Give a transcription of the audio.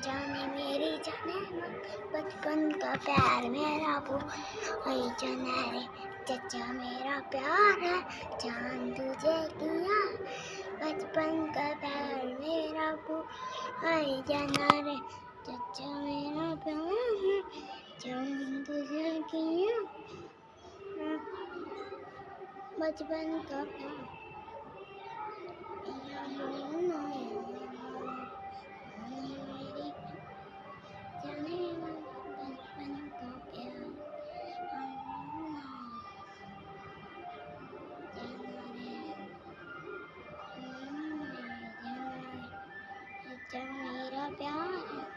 जाने मेरी जाने बचपन का प्यार मेरा वो। जाना रे, चचा मेरा प्यार है, जान तुझे किया। बचपन का प्यार मेरा वो। जाना रे, चचा मेरा प्यार है, जान तुझे किया। बचपन का प्यार। प्यार है